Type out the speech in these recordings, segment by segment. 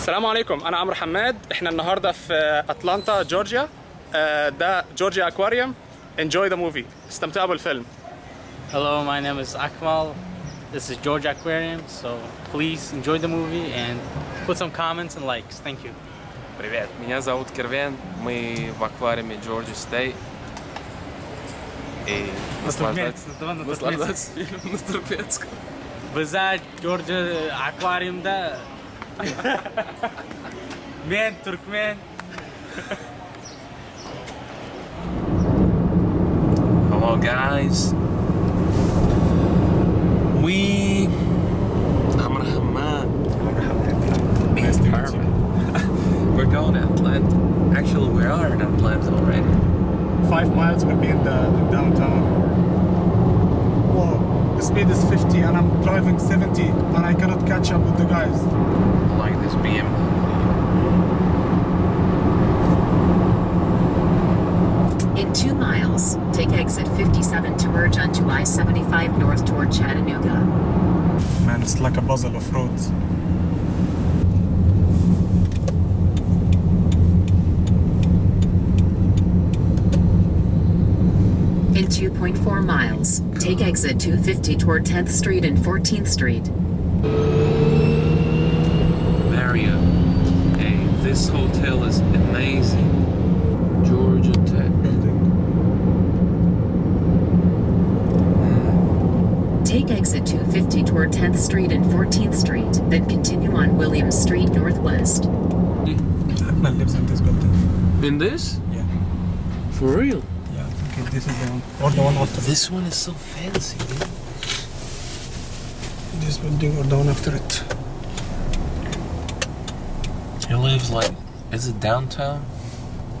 السلام عليكم انا عمرو حماد احنا النهارده في اتلانتا جورجيا آه، ده جورجيا اكواريوم enjoy the movie استمتعوا بالفيلم Hello, my name is Akmal. This is George Aquarium, so please enjoy the movie and put some comments and likes. Thank you. Привет, меня зовут Кервен, мы в аквариуме Джорджи Стей. И наслаждаться, наслаждаться фильмом на туркменском. Bize George Aquarium'da Man, turkmen hello guys we We're going to Atlanta. Actually, we are in Atlanta already. Five miles would be in the downtown. Whoa, the speed is 50 and I'm driving 70 and I cannot catch up with the guys. Like this BM. In two miles, take exit 57 to merge onto I-75 north toward Chattanooga. Man, it's like a puzzle of roads. In 2.4 miles, take exit 250 toward 10th Street and 14th Street. This hotel is amazing. Georgia Tech. Take exit 250 toward 10th Street and 14th Street, then continue on Williams Street Northwest. Akmal lives in this building. In this? Yeah. For real? Yeah, I think this is the one. Or the one after This one is so fancy, dude. this building or the one after it. He lives like, is it downtown?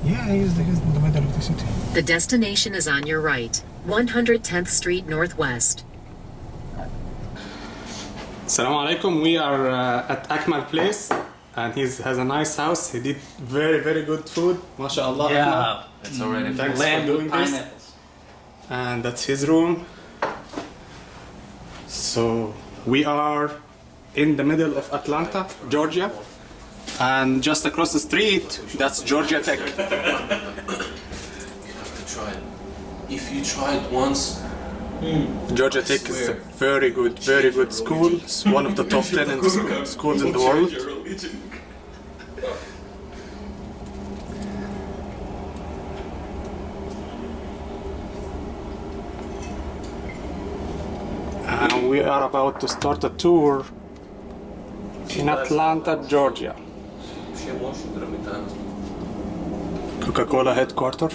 Yeah, he's, the, he's in the middle of the city. The destination is on your right, 110th Street Northwest. Assalamu alaikum. We are uh, at Akmal Place and he has a nice house. He did very, very good food. MashaAllah. Akmal. It's already Thanks for doing this. And that's his room. So we are in the middle of Atlanta, Georgia. And just across the street, that's Georgia Tech. Try it. If you try it once, hmm. Georgia Tech is a very good, very good school. It's one of the top 10 in sc- schools in the world. And we are about to start a tour in Atlanta, Georgia. Coca-Cola headquarter.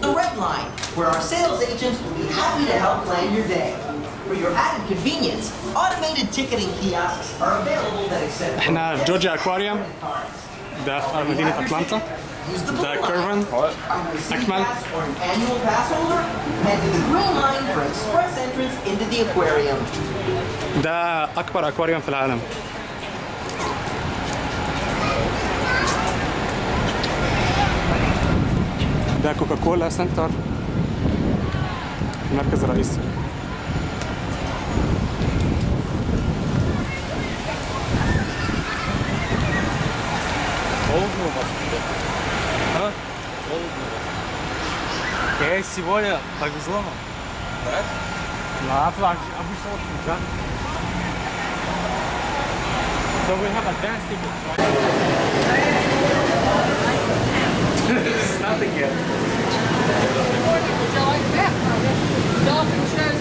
The Red Line, where our sales agents will be happy to help plan your day. For your added convenience, automated ticketing kiosks are available that accept احنا في جورجيا اكواريوم ده في مدينة اتلانتا Use the ده blue كيرفن line. Are you a season Akmal. pass or an annual pass holder? Head to the green line for express entrance into the aquarium. ده أكبر أكواريوم في العالم. ده كوكاكولا سنتر. المركز الرئيسي ها؟ يا سيبويا حجز طيب، لها ما أطلع أبوي صوت مش عارف So we have advanced tickets, right? nothing yet. Dolphin shows.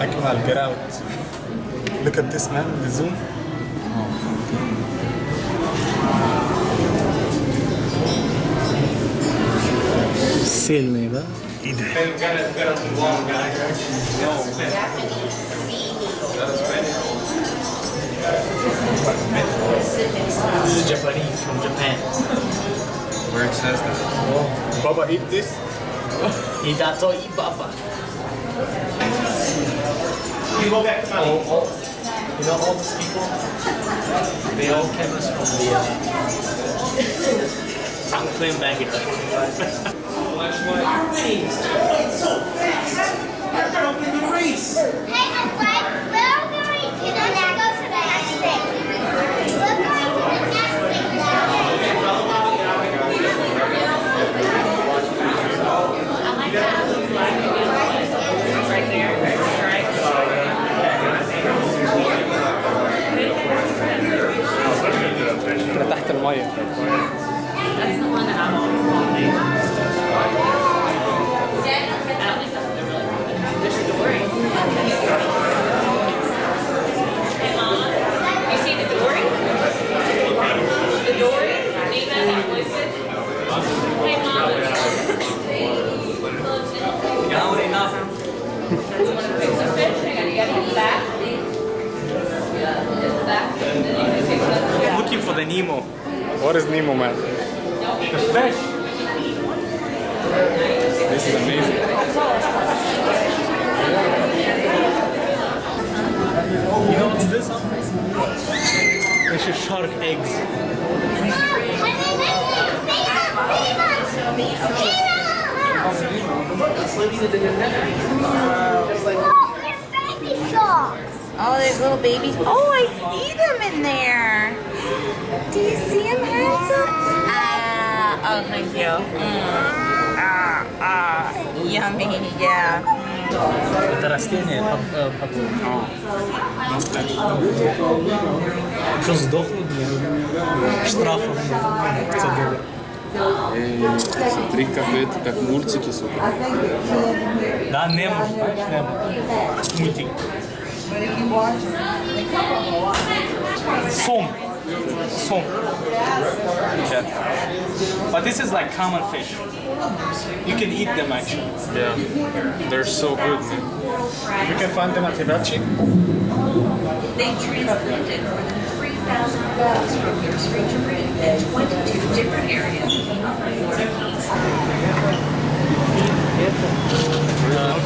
I can't get out. Look at this man, the zoom. Sale me, gotta, gotta. This is Japanese from Japan. Where it says that. Oh. Baba, eat this. Hidato Ibaba. You go back to All, all, you know all these people? They all came us from the uh, unclaimed baggage. Hey, I'm like, we're going to the next, go to the next thing. We're going to the next thing now moje. Oh, there's little babies. Oh, I see them in there. Do you see them, handsome? Ah, oh, thank you. Mm. Ah, ah, yummy, yeah. Растение Що здохло, блин? Штрафом 500 долларов. Смотри, какая-то, как мультики, сука. Да, Немо, знаешь, Немо. Мультик. Сом. Сом. Yeah. But this is like common fish. You can eat them actually. Yeah. They're so good. You can find them at Hibachi. They from your street to read at 22 different areas of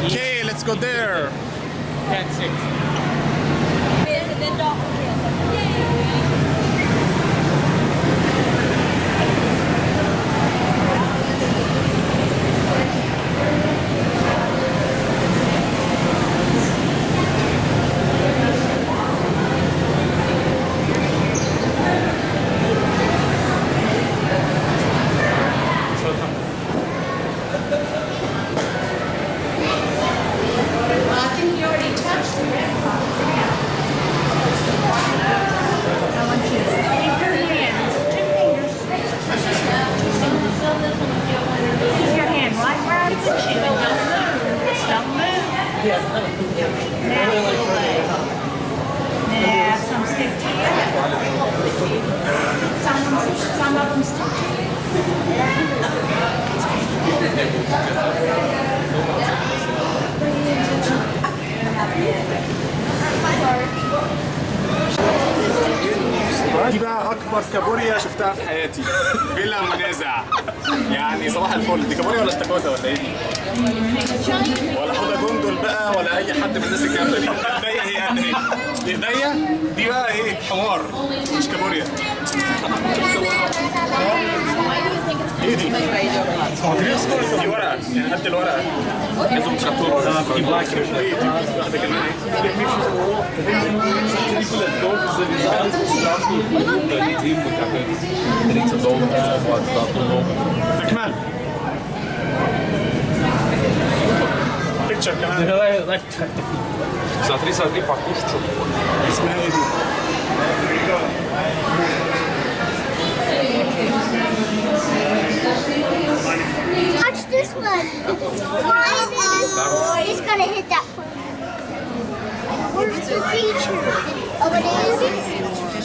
Okay, let's go there. 10 6. Yay! إيه ايديا؟ دي بقى إيه؟ حمار مش كابوريا. إيه دي؟ دي دي ورقة يعني قد الورقة. لازم تشطوها دي بلاك إيه دي؟ واحدة كمان. чакана. Давай, значит, Смотри, смотри, покушай что-то. Смотри. Watch this one. Oh, it's gonna hit that one. Where's the creature? Oh, it is.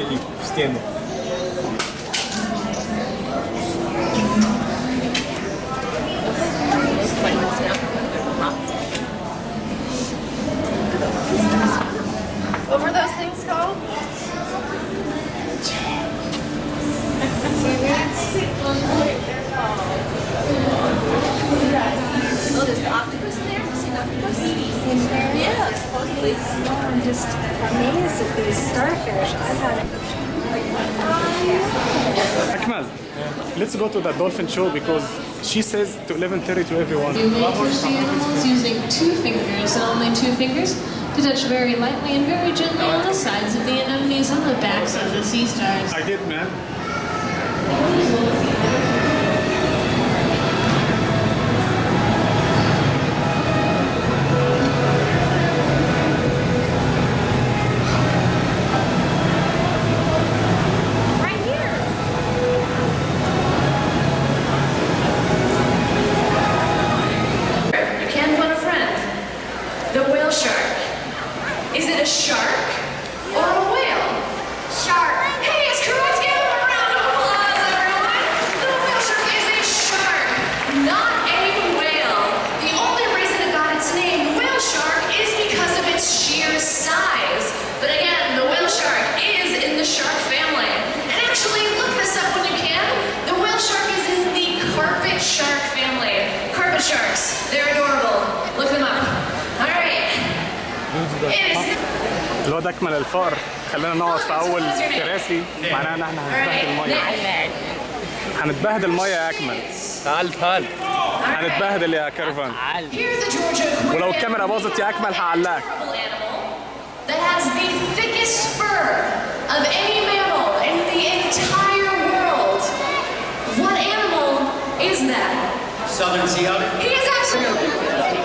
шею в стену. Show because she says to 11.30 to everyone. You may touch the animals using two fingers and only two fingers to touch very lightly and very gently on the sides of the anemones on the backs of the sea stars. I did, man. نكمل الفقر خلينا نقعد في أول كراسي. معناها إن إحنا هنتبهدل المية. هنتبهدل المية يا أكمل. تعال تعال. هنتبهدل يا كارفان ولو الكاميرا باظت يا أكمل هعلقك. Southern Sea Otter? He is absolutely.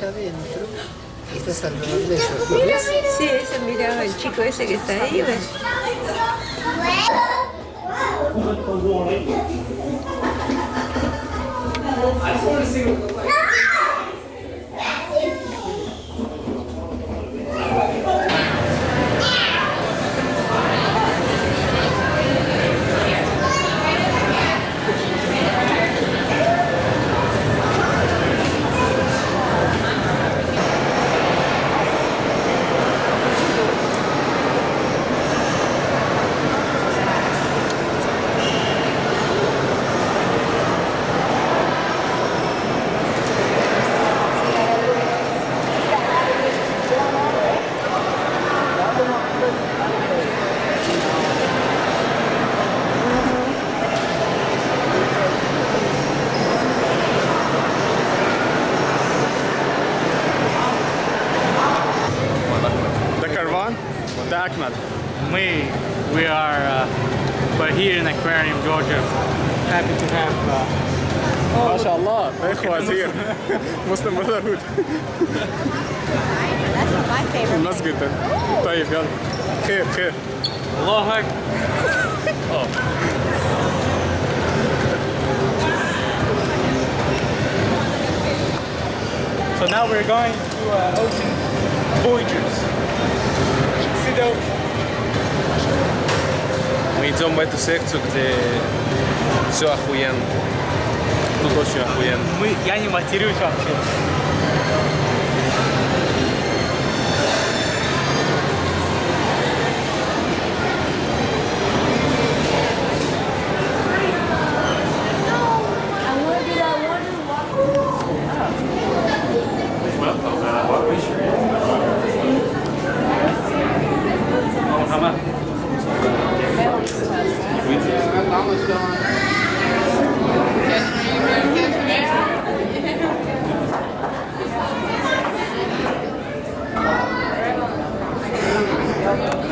allá adentro. Este de. Sí, ese miraba el chico ese que está ahí, ¿ves? I just want to see مسلم براذرهود That's not my favorite. المسجد ده طيب يلا خير خير الله أكبر. Oh. So now we're going to uh, Ocean Voyagers. See the ocean. Мы идем в эту секцию, где все охуенно. Тут очень охуенно. Мы, я не матерюсь вообще.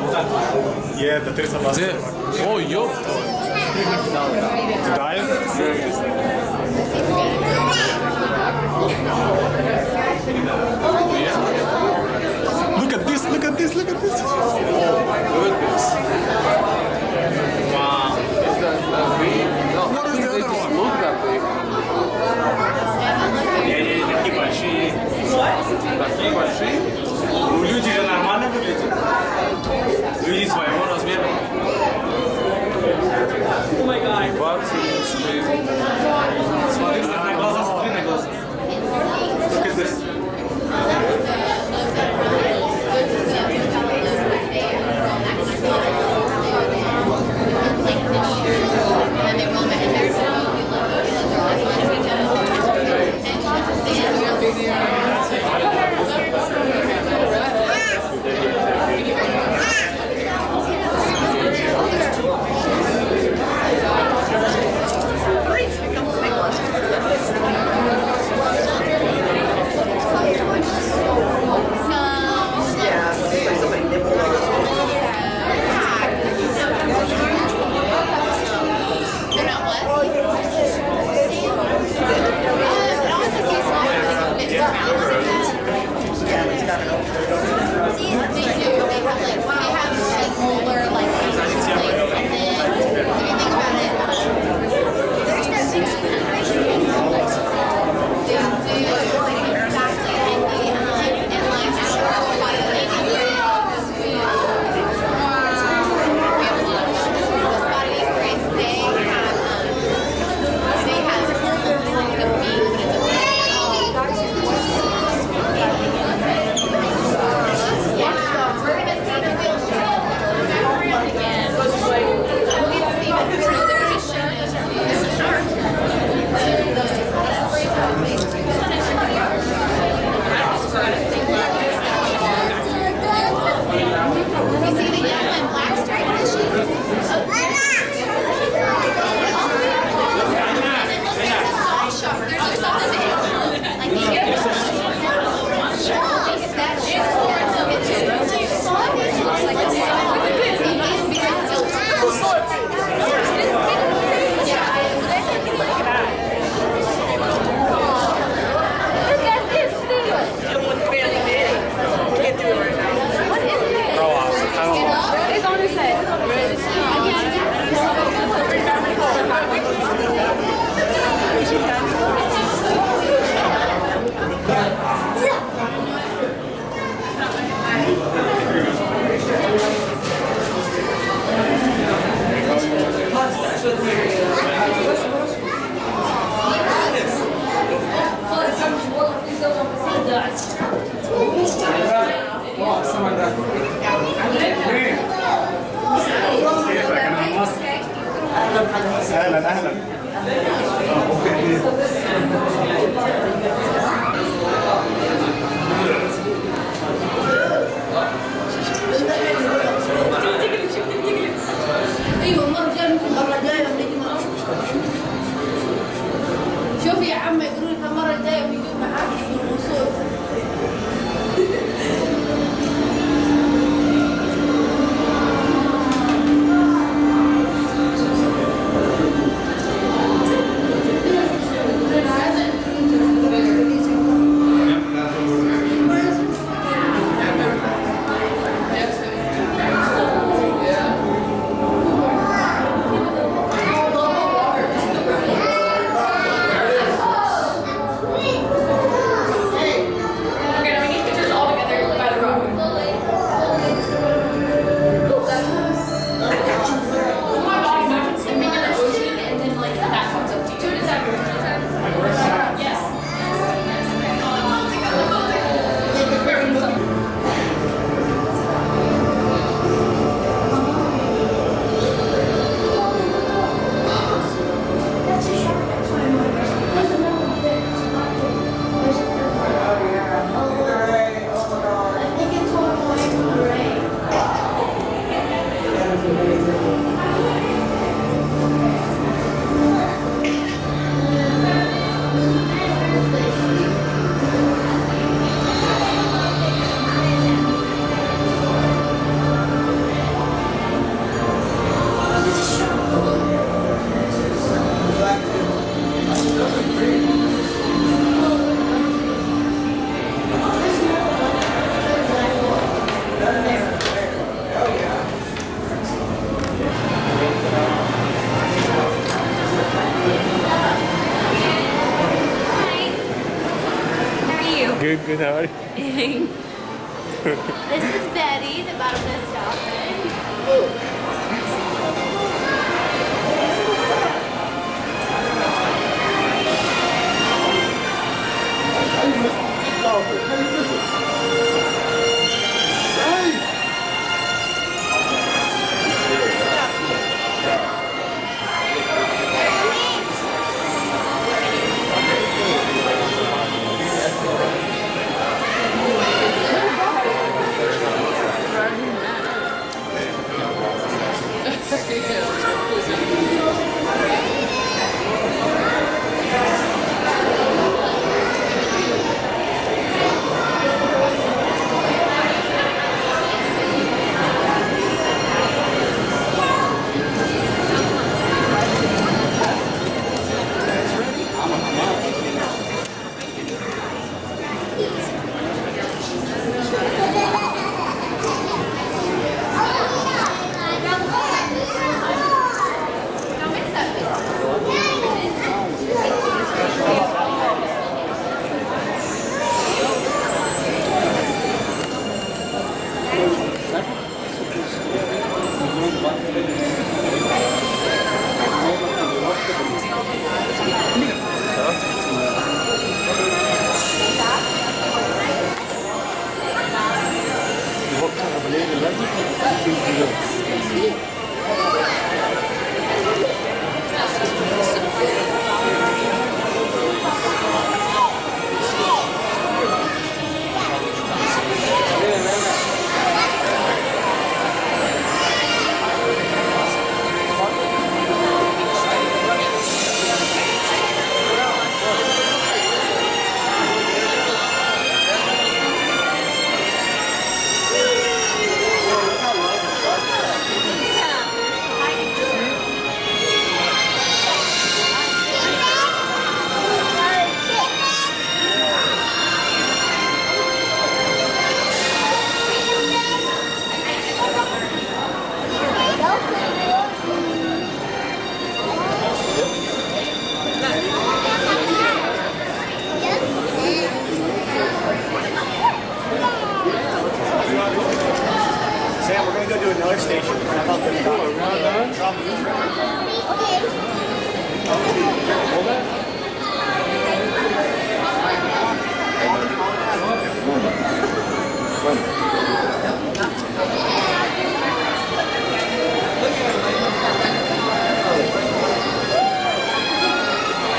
Yeah, the Teresa Buster. Oh, yo. Look at this, look at this, look at this. Oh my goodness. You?